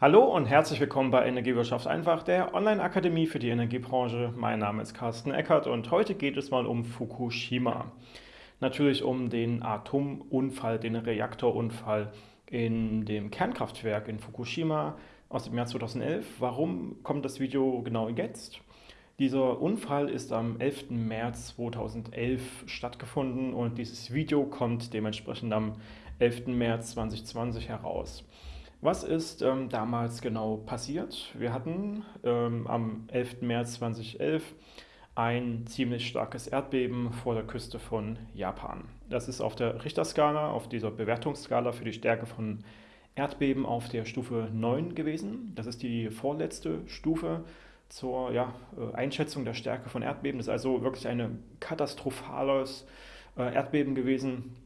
Hallo und herzlich willkommen bei Energiewirtschaft einfach, der Online-Akademie für die Energiebranche. Mein Name ist Carsten Eckert und heute geht es mal um Fukushima. Natürlich um den Atomunfall, den Reaktorunfall in dem Kernkraftwerk in Fukushima aus dem Jahr 2011. Warum kommt das Video genau jetzt? Dieser Unfall ist am 11. März 2011 stattgefunden und dieses Video kommt dementsprechend am 11. März 2020 heraus. Was ist ähm, damals genau passiert? Wir hatten ähm, am 11. März 2011 ein ziemlich starkes Erdbeben vor der Küste von Japan. Das ist auf der Richterskala, auf dieser Bewertungsskala für die Stärke von Erdbeben auf der Stufe 9 gewesen. Das ist die vorletzte Stufe zur ja, äh, Einschätzung der Stärke von Erdbeben. Das ist also wirklich ein katastrophales äh, Erdbeben gewesen,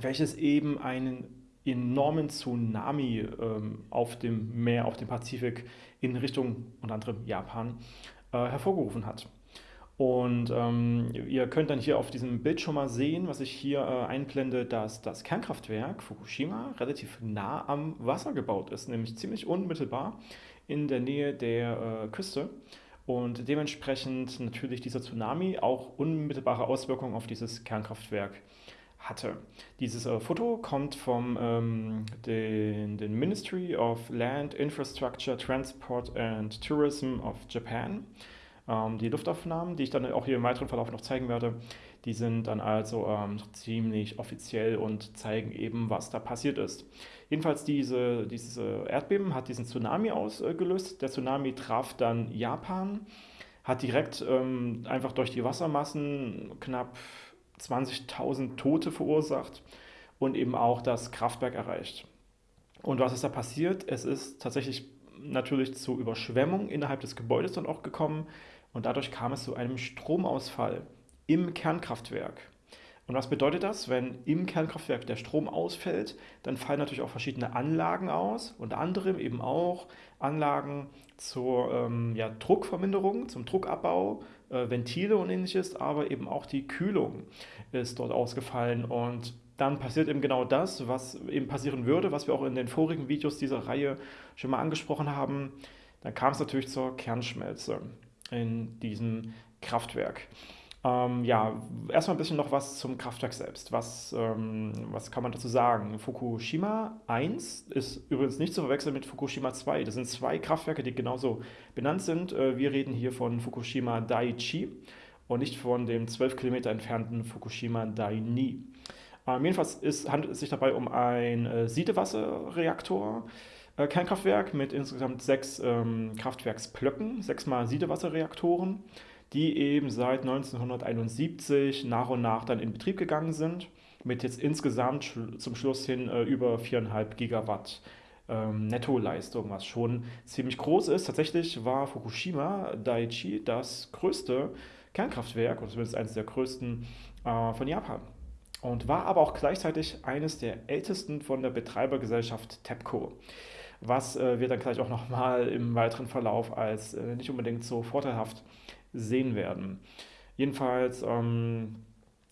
welches eben einen enormen Tsunami ähm, auf dem Meer, auf dem Pazifik in Richtung unter anderem Japan äh, hervorgerufen hat. Und ähm, ihr könnt dann hier auf diesem Bild schon mal sehen, was ich hier äh, einblende, dass das Kernkraftwerk Fukushima relativ nah am Wasser gebaut ist, nämlich ziemlich unmittelbar in der Nähe der äh, Küste. Und dementsprechend natürlich dieser Tsunami auch unmittelbare Auswirkungen auf dieses Kernkraftwerk hatte. Dieses äh, Foto kommt vom ähm, den, den, Ministry of Land, Infrastructure, Transport and Tourism of Japan. Ähm, die Luftaufnahmen, die ich dann auch hier im weiteren Verlauf noch zeigen werde, die sind dann also ähm, ziemlich offiziell und zeigen eben, was da passiert ist. Jedenfalls diese, dieses Erdbeben hat diesen Tsunami ausgelöst. Der Tsunami traf dann Japan, hat direkt ähm, einfach durch die Wassermassen knapp 20.000 Tote verursacht und eben auch das Kraftwerk erreicht. Und was ist da passiert? Es ist tatsächlich natürlich zu Überschwemmung innerhalb des Gebäudes dann auch gekommen und dadurch kam es zu einem Stromausfall im Kernkraftwerk. Und was bedeutet das? Wenn im Kernkraftwerk der Strom ausfällt, dann fallen natürlich auch verschiedene Anlagen aus, unter anderem eben auch Anlagen zur ähm, ja, Druckverminderung, zum Druckabbau, äh, Ventile und ähnliches, aber eben auch die Kühlung ist dort ausgefallen und dann passiert eben genau das, was eben passieren würde, was wir auch in den vorigen Videos dieser Reihe schon mal angesprochen haben. Dann kam es natürlich zur Kernschmelze in diesem Kraftwerk. Ähm, ja, erstmal ein bisschen noch was zum Kraftwerk selbst. Was, ähm, was kann man dazu sagen? Fukushima 1 ist übrigens nicht zu verwechseln mit Fukushima 2. Das sind zwei Kraftwerke, die genauso benannt sind. Äh, wir reden hier von Fukushima Daiichi und nicht von dem 12 Kilometer entfernten Fukushima Daini. Ähm, jedenfalls ist, handelt es sich dabei um ein äh, Siedewasserreaktor. Äh, Kernkraftwerk mit insgesamt sechs ähm, Kraftwerksblöcken, sechsmal Siedewasserreaktoren die eben seit 1971 nach und nach dann in Betrieb gegangen sind, mit jetzt insgesamt zum Schluss hin äh, über 4,5 Gigawatt ähm, Nettoleistung, was schon ziemlich groß ist. Tatsächlich war Fukushima Daiichi das größte Kernkraftwerk, oder zumindest eines der größten äh, von Japan. Und war aber auch gleichzeitig eines der ältesten von der Betreibergesellschaft TEPCO was äh, wir dann gleich auch nochmal im weiteren Verlauf als äh, nicht unbedingt so vorteilhaft sehen werden. Jedenfalls ähm,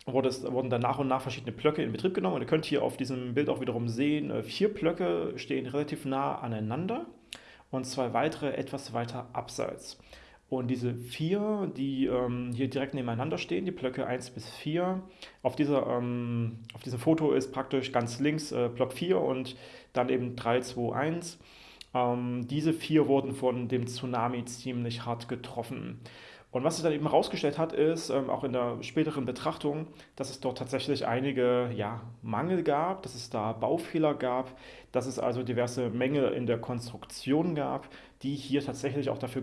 wurde es, wurden dann nach und nach verschiedene Blöcke in Betrieb genommen. Und ihr könnt hier auf diesem Bild auch wiederum sehen, äh, vier Blöcke stehen relativ nah aneinander und zwei weitere etwas weiter abseits. Und diese vier, die ähm, hier direkt nebeneinander stehen, die Blöcke 1 bis 4, auf, dieser, ähm, auf diesem Foto ist praktisch ganz links äh, Block 4 und dann eben 3, 2, 1. Ähm, diese vier wurden von dem Tsunami ziemlich hart getroffen. Und was sich dann eben herausgestellt hat, ist, ähm, auch in der späteren Betrachtung, dass es dort tatsächlich einige ja, Mangel gab, dass es da Baufehler gab, dass es also diverse Mängel in der Konstruktion gab, die hier tatsächlich auch dafür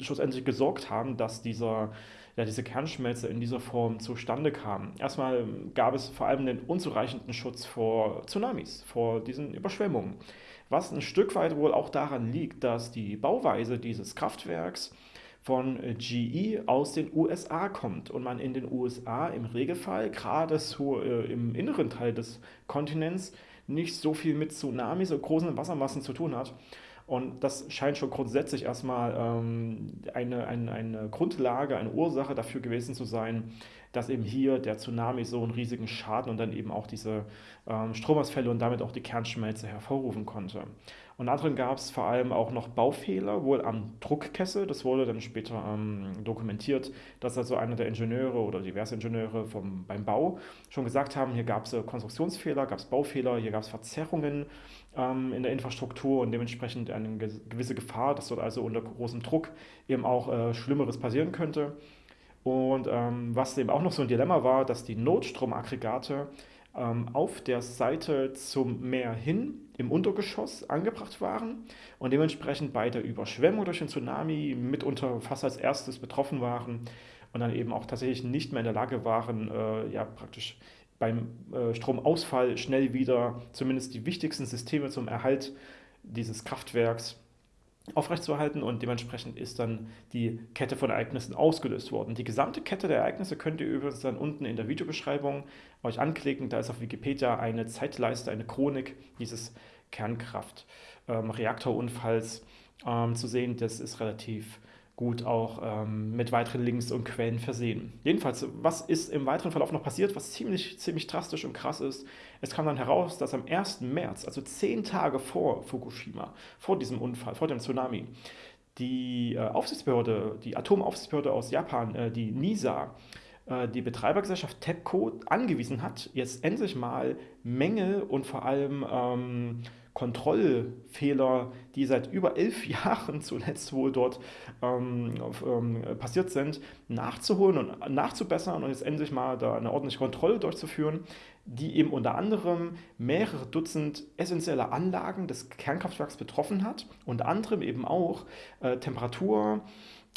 schlussendlich gesorgt haben, dass dieser, ja, diese Kernschmelze in dieser Form zustande kam. Erstmal gab es vor allem den unzureichenden Schutz vor Tsunamis, vor diesen Überschwemmungen. Was ein Stück weit wohl auch daran liegt, dass die Bauweise dieses Kraftwerks von GE aus den USA kommt und man in den USA im Regelfall, gerade so äh, im inneren Teil des Kontinents, nicht so viel mit Tsunamis und großen Wassermassen zu tun hat. Und das scheint schon grundsätzlich erstmal ähm, eine, eine, eine Grundlage, eine Ursache dafür gewesen zu sein, dass eben hier der Tsunami so einen riesigen Schaden und dann eben auch diese ähm, Stromausfälle und damit auch die Kernschmelze hervorrufen konnte. Und anderen gab es vor allem auch noch Baufehler, wohl am Druckkessel. Das wurde dann später ähm, dokumentiert, dass also einer der Ingenieure oder diverse Ingenieure vom, beim Bau schon gesagt haben, hier gab es äh, Konstruktionsfehler, gab es Baufehler, hier gab es Verzerrungen ähm, in der Infrastruktur und dementsprechend eine gewisse Gefahr, dass dort also unter großem Druck eben auch äh, Schlimmeres passieren könnte. Und ähm, was eben auch noch so ein Dilemma war, dass die Notstromaggregate auf der Seite zum Meer hin im Untergeschoss angebracht waren und dementsprechend bei der Überschwemmung durch den Tsunami mitunter fast als erstes betroffen waren und dann eben auch tatsächlich nicht mehr in der Lage waren, äh, ja praktisch beim äh, Stromausfall schnell wieder zumindest die wichtigsten Systeme zum Erhalt dieses Kraftwerks aufrechtzuerhalten und dementsprechend ist dann die Kette von Ereignissen ausgelöst worden. Die gesamte Kette der Ereignisse könnt ihr übrigens dann unten in der Videobeschreibung euch anklicken. Da ist auf Wikipedia eine Zeitleiste, eine Chronik dieses Kernkraft-Reaktorunfalls ähm, ähm, zu sehen. Das ist relativ gut auch ähm, mit weiteren Links und Quellen versehen. Jedenfalls, was ist im weiteren Verlauf noch passiert, was ziemlich, ziemlich drastisch und krass ist? Es kam dann heraus, dass am 1. März, also zehn Tage vor Fukushima, vor diesem Unfall, vor dem Tsunami, die äh, Aufsichtsbehörde, die Atomaufsichtsbehörde aus Japan, äh, die NISA, die Betreibergesellschaft TEPCO angewiesen hat, jetzt endlich mal Mängel und vor allem ähm, Kontrollfehler, die seit über elf Jahren zuletzt wohl dort ähm, ähm, passiert sind, nachzuholen und nachzubessern und jetzt endlich mal da eine ordentliche Kontrolle durchzuführen, die eben unter anderem mehrere Dutzend essentielle Anlagen des Kernkraftwerks betroffen hat, unter anderem eben auch äh, Temperatur,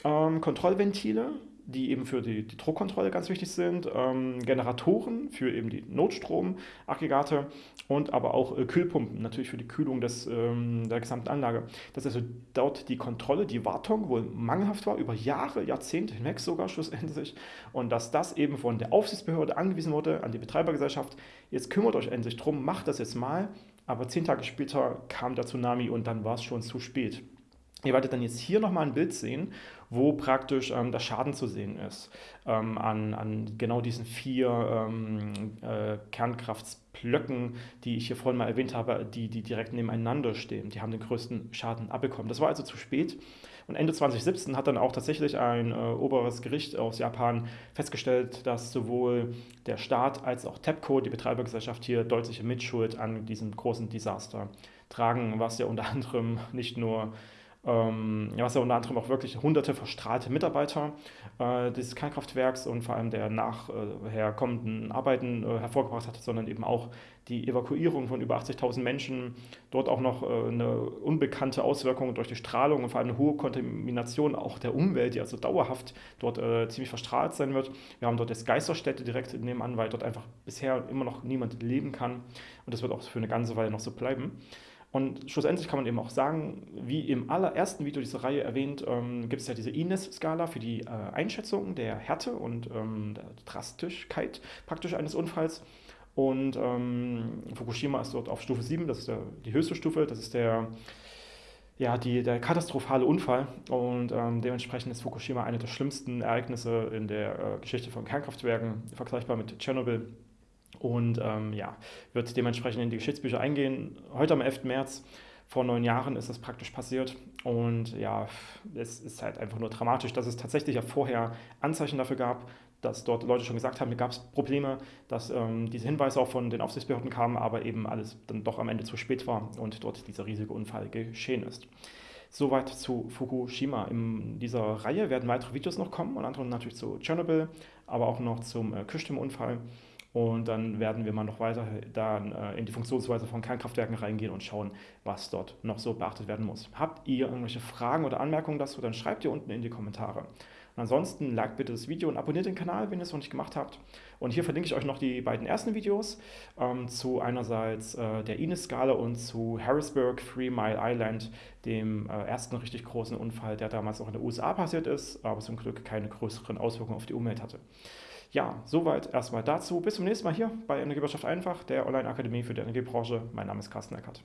ähm, Kontrollventile, die eben für die, die Druckkontrolle ganz wichtig sind, ähm, Generatoren für eben die Notstromaggregate und aber auch äh, Kühlpumpen, natürlich für die Kühlung des, ähm, der gesamten Anlage. Dass also dort die Kontrolle, die Wartung wohl mangelhaft war, über Jahre, Jahrzehnte hinweg sogar schlussendlich und dass das eben von der Aufsichtsbehörde angewiesen wurde, an die Betreibergesellschaft, jetzt kümmert euch endlich drum, macht das jetzt mal, aber zehn Tage später kam der Tsunami und dann war es schon zu spät. Ihr werdet dann jetzt hier nochmal ein Bild sehen, wo praktisch ähm, der Schaden zu sehen ist ähm, an, an genau diesen vier ähm, äh, Kernkraftblöcken, die ich hier vorhin mal erwähnt habe, die, die direkt nebeneinander stehen. Die haben den größten Schaden abbekommen. Das war also zu spät. Und Ende 2017 hat dann auch tatsächlich ein äh, oberes Gericht aus Japan festgestellt, dass sowohl der Staat als auch TEPCO, die Betreibergesellschaft, hier deutliche Mitschuld an diesem großen Desaster tragen, was ja unter anderem nicht nur was ja unter anderem auch wirklich hunderte verstrahlte Mitarbeiter äh, dieses Kernkraftwerks und vor allem der nachher kommenden Arbeiten äh, hervorgebracht hat, sondern eben auch die Evakuierung von über 80.000 Menschen, dort auch noch äh, eine unbekannte Auswirkung durch die Strahlung und vor allem eine hohe Kontamination auch der Umwelt, die also dauerhaft dort äh, ziemlich verstrahlt sein wird. Wir haben dort jetzt Geisterstätte direkt nebenan, weil dort einfach bisher immer noch niemand leben kann und das wird auch für eine ganze Weile noch so bleiben. Und schlussendlich kann man eben auch sagen, wie im allerersten Video dieser Reihe erwähnt, ähm, gibt es ja diese Ines-Skala für die äh, Einschätzung der Härte und ähm, der Drastischkeit praktisch eines Unfalls. Und ähm, Fukushima ist dort auf Stufe 7, das ist der, die höchste Stufe, das ist der, ja, die, der katastrophale Unfall. Und ähm, dementsprechend ist Fukushima eine der schlimmsten Ereignisse in der äh, Geschichte von Kernkraftwerken, vergleichbar mit Tschernobyl und ähm, ja, wird dementsprechend in die Geschichtsbücher eingehen. Heute am 11. März, vor neun Jahren, ist das praktisch passiert. Und ja, es ist halt einfach nur dramatisch, dass es tatsächlich ja vorher Anzeichen dafür gab, dass dort Leute schon gesagt haben, hier gab es Probleme, dass ähm, diese Hinweise auch von den Aufsichtsbehörden kamen, aber eben alles dann doch am Ende zu spät war und dort dieser riesige Unfall geschehen ist. Soweit zu Fukushima. In dieser Reihe werden weitere Videos noch kommen, unter anderem natürlich zu Tschernobyl, aber auch noch zum äh, Küstenunfall. Und dann werden wir mal noch weiter dann, äh, in die Funktionsweise von Kernkraftwerken reingehen und schauen, was dort noch so beachtet werden muss. Habt ihr irgendwelche Fragen oder Anmerkungen dazu, dann schreibt ihr unten in die Kommentare. Und ansonsten liked bitte das Video und abonniert den Kanal, wenn ihr es noch nicht gemacht habt. Und hier verlinke ich euch noch die beiden ersten Videos ähm, zu einerseits äh, der Ines-Skala und zu Harrisburg, Three Mile Island, dem äh, ersten richtig großen Unfall, der damals auch in den USA passiert ist, aber zum Glück keine größeren Auswirkungen auf die Umwelt hatte. Ja, soweit erstmal dazu. Bis zum nächsten Mal hier bei Energiewirtschaft einfach, der Online-Akademie für die Energiebranche. Mein Name ist Carsten Eckert.